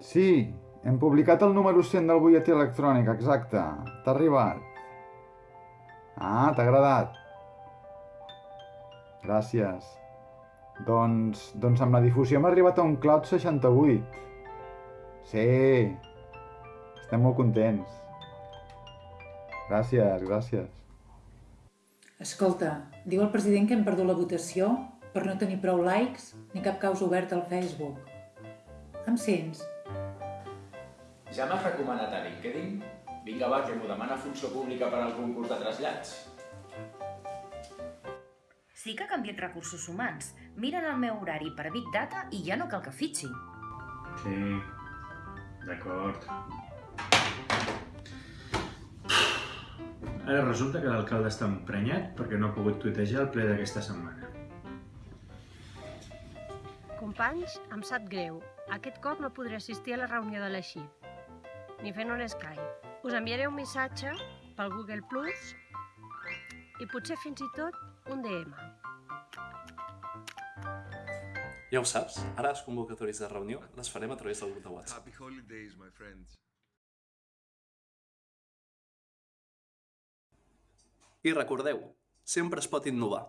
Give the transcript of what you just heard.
Sí, hem publicat el número 100 del butlletí electrònic, exacte. T'ha arribat. Ah, t'ha agradat. Gràcies. Doncs, doncs amb la difusió hem arribat a un cloud 68. Sí, estem molt contents. Gràcies, gràcies. Escolta, diu el president que hem perdut la votació per no tenir prou likes ni cap causa oberta al Facebook. Em sents? Ja m'has recomanat a LinkedIn? Vinga va, que m'ho demana Funció Pública per al concurs de trasllats. Sí que ha canviat recursos humans. Miren el meu horari per Big Data i ja no cal que fitxi. Sí, d'acord. Ara resulta que l'alcalde està emprenyat perquè no ha pogut tuitejar el ple d'aquesta setmana. Companys, em sap greu. Aquest cop no podré assistir a la reunió de la XIF, ni fent un Skype. Us enviaré un missatge pel Google Plus i potser fins i tot un DM. Ja ho saps, ara les convocatòries de reunió les farem a través del grup de WhatsApp. Happy holidays, my friends. I recordeu, sempre es pot innovar.